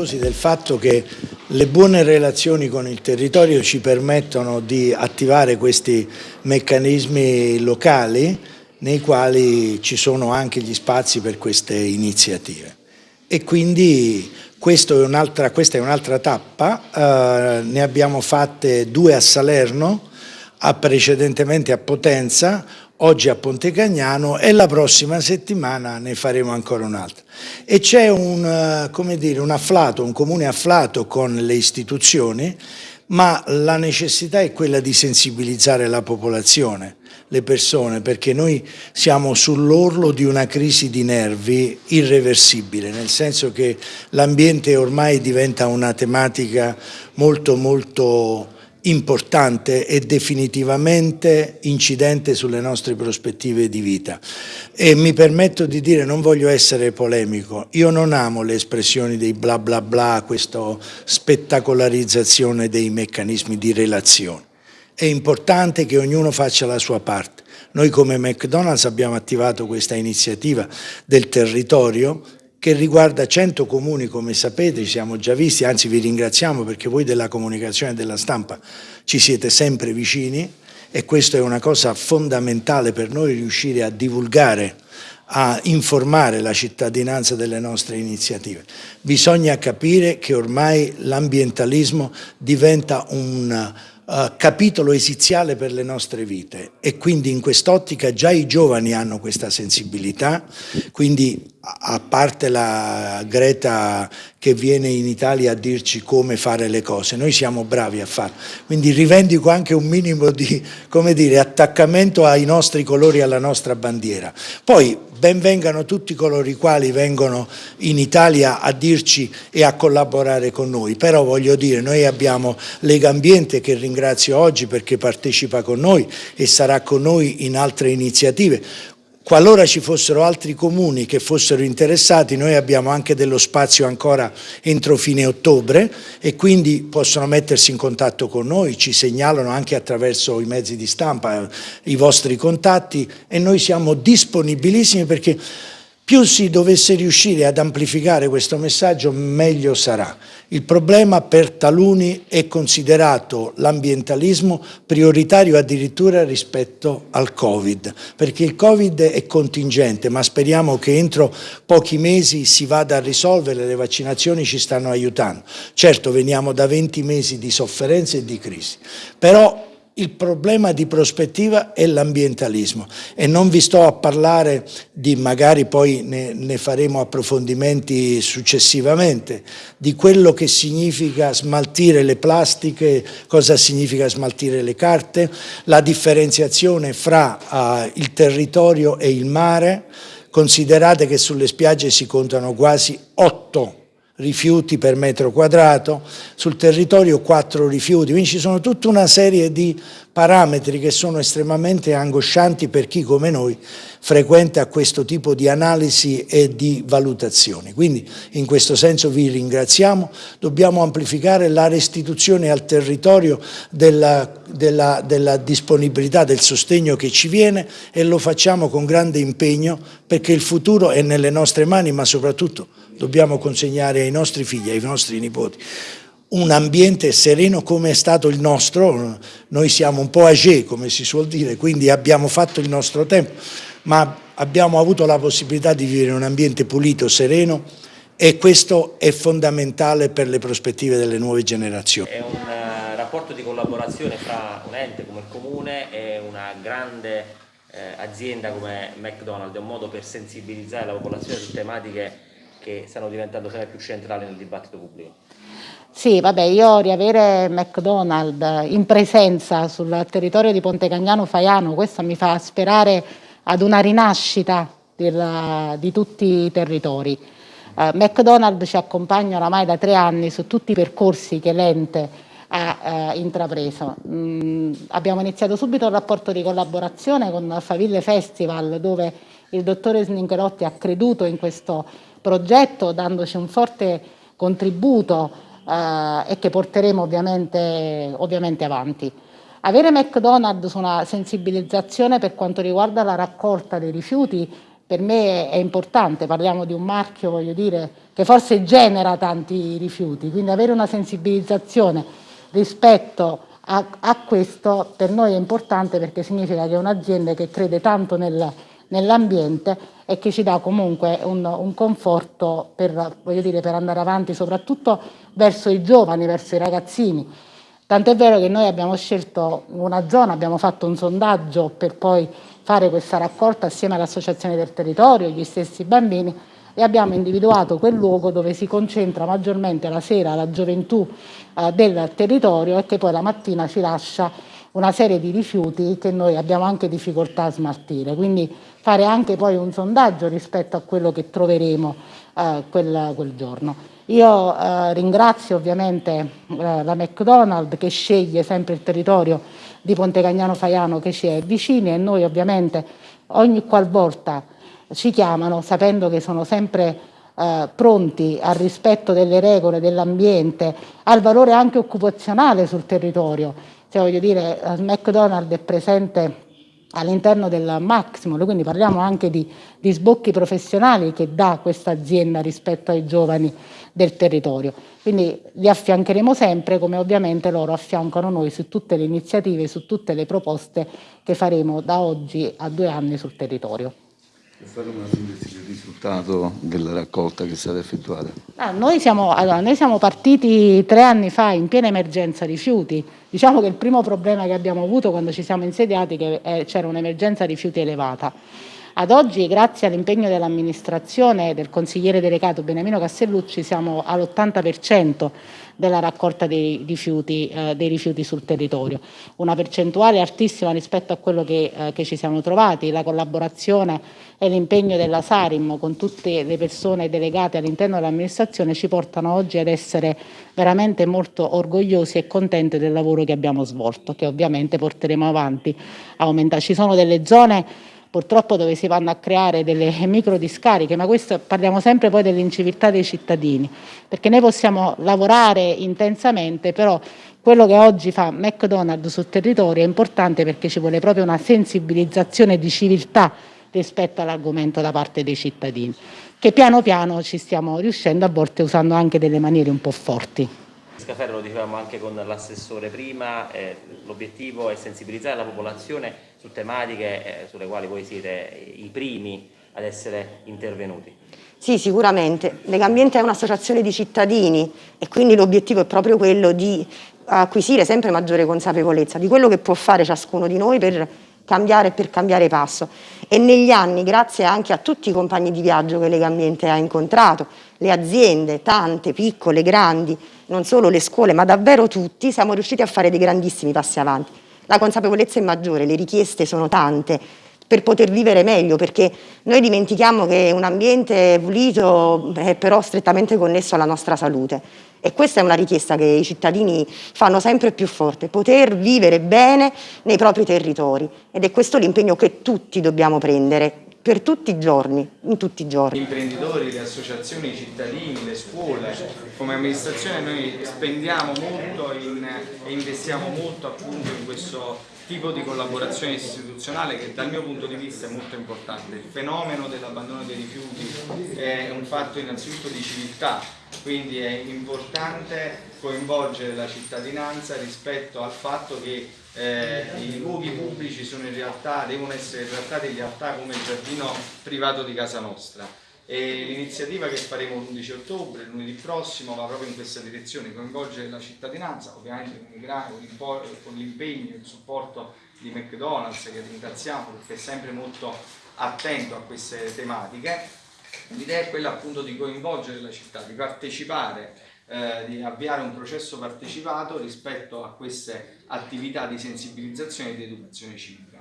orgogliosi del fatto che le buone relazioni con il territorio ci permettono di attivare questi meccanismi locali nei quali ci sono anche gli spazi per queste iniziative. E quindi questa è un'altra un tappa, eh, ne abbiamo fatte due a Salerno, a precedentemente a Potenza, oggi a Ponte Cagnano e la prossima settimana ne faremo ancora un'altra. E c'è un, eh, un afflato, un comune afflato con le istituzioni, ma la necessità è quella di sensibilizzare la popolazione, le persone, perché noi siamo sull'orlo di una crisi di nervi irreversibile, nel senso che l'ambiente ormai diventa una tematica molto molto importante e definitivamente incidente sulle nostre prospettive di vita. E mi permetto di dire, non voglio essere polemico, io non amo le espressioni dei bla bla bla, questa spettacolarizzazione dei meccanismi di relazione. È importante che ognuno faccia la sua parte. Noi come McDonald's abbiamo attivato questa iniziativa del territorio che riguarda 100 comuni, come sapete, ci siamo già visti, anzi vi ringraziamo perché voi della comunicazione e della stampa ci siete sempre vicini e questa è una cosa fondamentale per noi riuscire a divulgare, a informare la cittadinanza delle nostre iniziative. Bisogna capire che ormai l'ambientalismo diventa un uh, capitolo esiziale per le nostre vite e quindi in quest'ottica già i giovani hanno questa sensibilità, quindi a parte la Greta che viene in Italia a dirci come fare le cose, noi siamo bravi a farlo, quindi rivendico anche un minimo di dire, attaccamento ai nostri colori, alla nostra bandiera. Poi benvengano tutti coloro i quali vengono in Italia a dirci e a collaborare con noi, però voglio dire, noi abbiamo Lega Ambiente che ringrazio oggi perché partecipa con noi e sarà con noi in altre iniziative, Qualora ci fossero altri comuni che fossero interessati, noi abbiamo anche dello spazio ancora entro fine ottobre e quindi possono mettersi in contatto con noi, ci segnalano anche attraverso i mezzi di stampa i vostri contatti e noi siamo disponibilissimi perché più si dovesse riuscire ad amplificare questo messaggio, meglio sarà. Il problema per taluni è considerato l'ambientalismo prioritario addirittura rispetto al Covid, perché il Covid è contingente, ma speriamo che entro pochi mesi si vada a risolvere, le vaccinazioni ci stanno aiutando. Certo, veniamo da 20 mesi di sofferenza e di crisi, però il problema di prospettiva è l'ambientalismo. E non vi sto a parlare di, magari poi ne, ne, faremo approfondimenti successivamente, di quello che significa smaltire le plastiche, cosa significa smaltire le carte, la differenziazione fra uh, il territorio e il mare, considerate che sulle spiagge si contano quasi otto rifiuti per metro quadrato, sul territorio 4 rifiuti, quindi ci sono tutta una serie di parametri che sono estremamente angoscianti per chi come noi frequenta questo tipo di analisi e di valutazioni. Quindi in questo senso vi ringraziamo, dobbiamo amplificare la restituzione al territorio della, della, della disponibilità, del sostegno che ci viene e lo facciamo con grande impegno perché il futuro è nelle nostre mani ma soprattutto dobbiamo consegnare ai nostri figli, ai nostri nipoti, un ambiente sereno come è stato il nostro, noi siamo un po' age come si suol dire, quindi abbiamo fatto il nostro tempo, ma abbiamo avuto la possibilità di vivere in un ambiente pulito, sereno e questo è fondamentale per le prospettive delle nuove generazioni. È un uh, rapporto di collaborazione fra un ente come il Comune e una grande eh, azienda come McDonald's, è un modo per sensibilizzare la popolazione su tematiche che stanno diventando sempre più centrali nel dibattito pubblico. Sì, vabbè, io riavere McDonald's in presenza sul territorio di Ponte Cagnano Faiano, questo mi fa sperare ad una rinascita del, di tutti i territori. Uh, McDonald's ci accompagna oramai da tre anni su tutti i percorsi che l'ente ha uh, intrapreso. Mm, abbiamo iniziato subito un rapporto di collaborazione con Faville Festival dove il dottore Snincherotti ha creduto in questo progetto dandoci un forte contributo eh, e che porteremo ovviamente, ovviamente avanti. Avere McDonald's una sensibilizzazione per quanto riguarda la raccolta dei rifiuti per me è importante, parliamo di un marchio voglio dire, che forse genera tanti rifiuti, quindi avere una sensibilizzazione rispetto a, a questo per noi è importante perché significa che è un'azienda che crede tanto nel, nell'ambiente e che ci dà comunque un, un conforto per, dire, per andare avanti soprattutto verso i giovani, verso i ragazzini. Tant'è vero che noi abbiamo scelto una zona, abbiamo fatto un sondaggio per poi fare questa raccolta assieme all'Associazione del Territorio, gli stessi bambini, e abbiamo individuato quel luogo dove si concentra maggiormente la sera la gioventù eh, del territorio e che poi la mattina ci lascia una serie di rifiuti che noi abbiamo anche difficoltà a smaltire, quindi fare anche poi un sondaggio rispetto a quello che troveremo eh, quel, quel, giorno. Io eh, ringrazio ovviamente eh, la McDonald's che sceglie sempre il territorio di Ponte Cagnano Faiano che ci è vicino e noi ovviamente ogni qualvolta ci chiamano sapendo che sono sempre eh, pronti al rispetto delle regole dell'ambiente, al valore anche occupazionale sul territorio. Cioè, voglio dire, McDonald's è presente all'interno del Maximum, quindi parliamo anche di, di sbocchi professionali che dà questa azienda rispetto ai giovani del territorio. Quindi li affiancheremo sempre come ovviamente loro affiancano noi su tutte le iniziative, su tutte le proposte che faremo da oggi a due anni sul territorio. Può fare una sintesi del risultato della raccolta che è stata effettuata? Ah, noi, siamo, allora, noi siamo partiti tre anni fa in piena emergenza rifiuti. Diciamo che il primo problema che abbiamo avuto quando ci siamo insediati è che c'era un'emergenza rifiuti elevata. Ad oggi, grazie all'impegno dell'amministrazione del consigliere delegato Beniamino Castellucci, siamo all'80% della raccolta dei rifiuti, eh, dei rifiuti, sul territorio. Una percentuale altissima rispetto a quello che, eh, che ci siamo trovati, la collaborazione e l'impegno della Sarim con tutte le persone delegate all'interno dell'amministrazione ci portano oggi ad essere veramente molto orgogliosi e contenti del lavoro che abbiamo svolto, che ovviamente porteremo avanti. Aumenta. Ci sono delle zone purtroppo dove si vanno a creare delle micro discariche, ma questo parliamo sempre poi dell'inciviltà dei cittadini, perché noi possiamo lavorare intensamente, però quello che oggi fa McDonald's sul territorio è importante perché ci vuole proprio una sensibilizzazione di civiltà rispetto all'argomento da parte dei cittadini, che piano piano ci stiamo riuscendo a volte usando anche delle maniere un po' forti. Scaferro lo dicevamo anche con l'assessore prima, eh, l'obiettivo è sensibilizzare la popolazione su tematiche eh, sulle quali voi siete i primi ad essere intervenuti. Sì, sicuramente. Legambiente è un'associazione di cittadini e quindi l'obiettivo è proprio quello di acquisire sempre maggiore consapevolezza di quello che può fare ciascuno di noi per cambiare per cambiare passo. E negli anni, grazie anche a tutti i compagni di viaggio che Legambiente ha incontrato, le aziende, tante, piccole, grandi, non solo le scuole, ma davvero tutti, siamo riusciti a fare dei grandissimi passi avanti. La consapevolezza è maggiore, le richieste sono tante per poter vivere meglio, perché noi dimentichiamo che un ambiente pulito è però strettamente connesso alla nostra salute e questa è una richiesta che i cittadini fanno sempre più forte, poter vivere bene nei propri territori. Ed è questo l'impegno che tutti dobbiamo prendere per tutti i giorni, in tutti i giorni. Gli imprenditori, le associazioni, i cittadini, le scuole, come amministrazione noi spendiamo molto in, e investiamo molto appunto in questo tipo di collaborazione istituzionale che dal mio punto di vista è molto importante. Il fenomeno dell'abbandono dei rifiuti è un fatto innanzitutto di civiltà, quindi è importante coinvolgere la cittadinanza rispetto al fatto che eh, i luoghi pubblici realtà, devono essere trattati in realtà come il giardino privato di casa nostra l'iniziativa che faremo l'11 ottobre, lunedì prossimo, va proprio in questa direzione, coinvolgere la cittadinanza, ovviamente con l'impegno e il supporto di McDonald's che ringraziamo perché è sempre molto attento a queste tematiche. L'idea è quella appunto di coinvolgere la città, di partecipare, eh, di avviare un processo partecipato rispetto a queste attività di sensibilizzazione e di educazione civica.